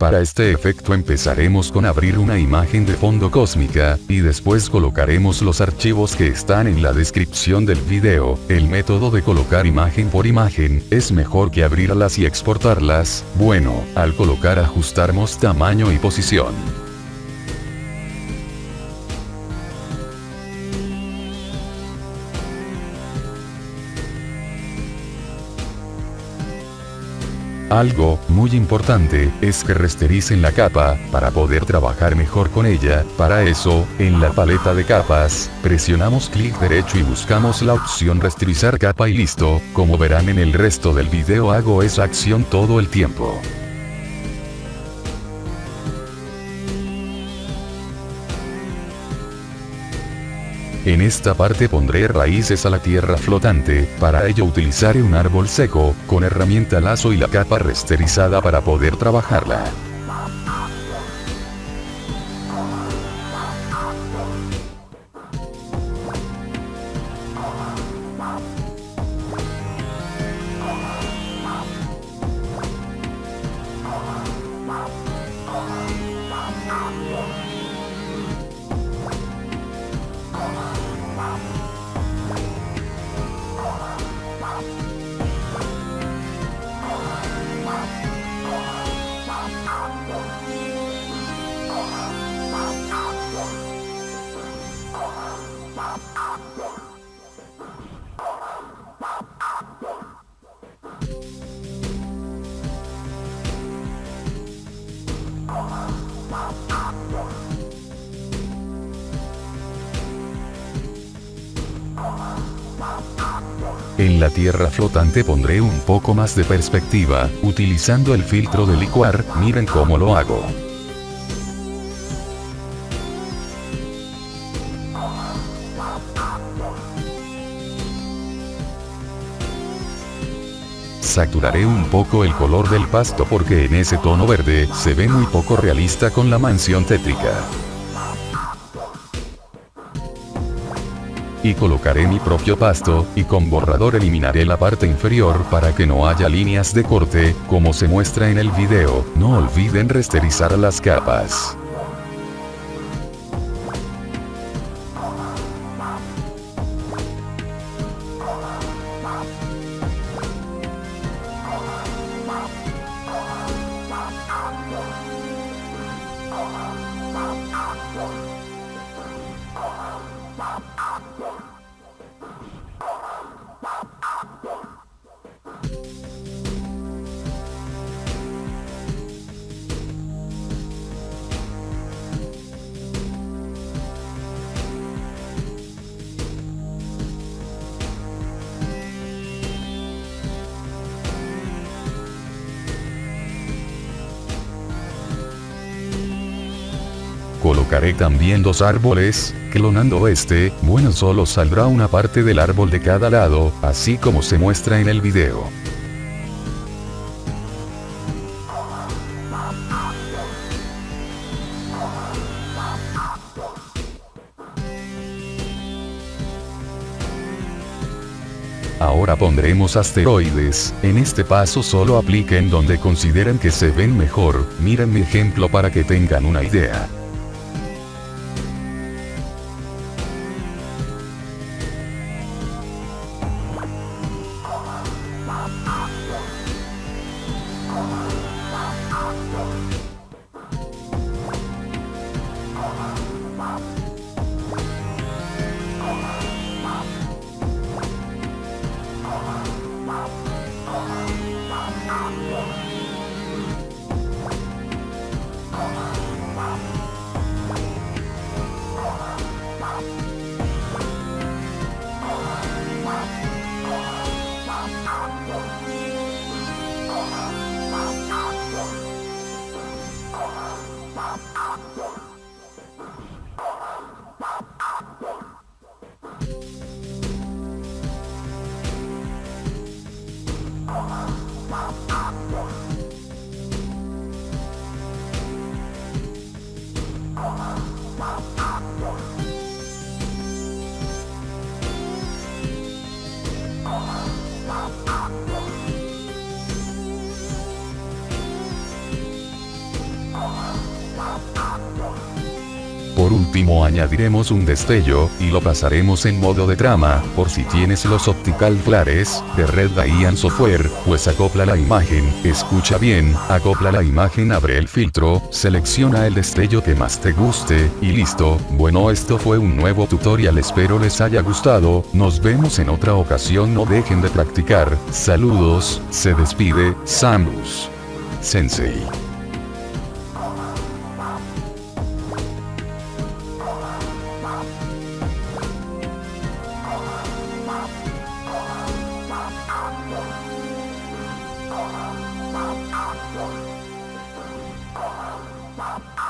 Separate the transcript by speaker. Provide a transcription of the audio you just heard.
Speaker 1: Para este efecto empezaremos con abrir una imagen de fondo cósmica, y después colocaremos los archivos que están en la descripción del video. El método de colocar imagen por imagen, es mejor que abrirlas y exportarlas, bueno, al colocar ajustamos tamaño y posición. Algo, muy importante, es que restericen la capa, para poder trabajar mejor con ella, para eso, en la paleta de capas, presionamos clic derecho y buscamos la opción resterizar capa y listo, como verán en el resto del video hago esa acción todo el tiempo. En esta parte pondré raíces a la tierra flotante, para ello utilizaré un árbol seco, con herramienta lazo y la capa resterizada para poder trabajarla. En la tierra flotante pondré un poco más de perspectiva, utilizando el filtro de licuar, miren cómo lo hago. Saturaré un poco el color del pasto porque en ese tono verde, se ve muy poco realista con la mansión tétrica. Y colocaré mi propio pasto, y con borrador eliminaré la parte inferior para que no haya líneas de corte, como se muestra en el video, no olviden resterizar las capas. Colocaré también dos árboles, clonando este, bueno solo saldrá una parte del árbol de cada lado, así como se muestra en el video. Ahora pondremos asteroides, en este paso solo apliquen donde consideren que se ven mejor, miren mi ejemplo para que tengan una idea. Oh, Por último añadiremos un destello, y lo pasaremos en modo de trama, por si tienes los Optical Flares, de Red Diane Software, pues acopla la imagen, escucha bien, acopla la imagen abre el filtro, selecciona el destello que más te guste, y listo, bueno esto fue un nuevo tutorial espero les haya gustado, nos vemos en otra ocasión no dejen de practicar, saludos, se despide, Samus. Sensei. Bye.